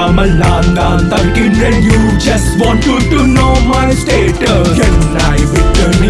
பார்க்காமல் நான் தான் தவிக்கின்றேன் you just want you to know my status என்னை விட்டு நீ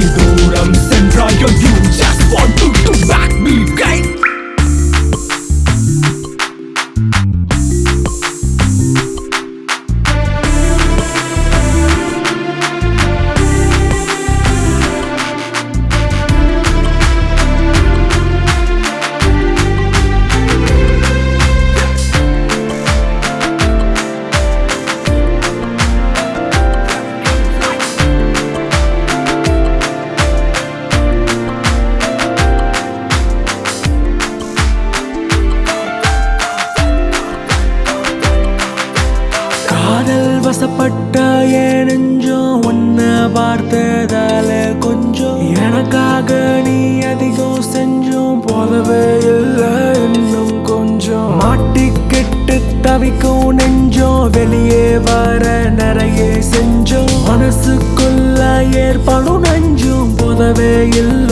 காதல் வசப்பட்ட ஏன் நெஞ்சம் பார்த்ததால கொஞ்சம் எனக்காக நீ அதிகம் செஞ்சும் போதவே இல்லை இன்னும் கொஞ்சம். மாட்டிக்கிட்டு தவிக்கும் நெஞ்சம் வெளியே வர நிறைய செஞ்சோம். மனசுக்குள்ள ஏற்படும் நெஞ்சும் போதவே இல்லை.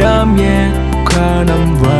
damye kha nam va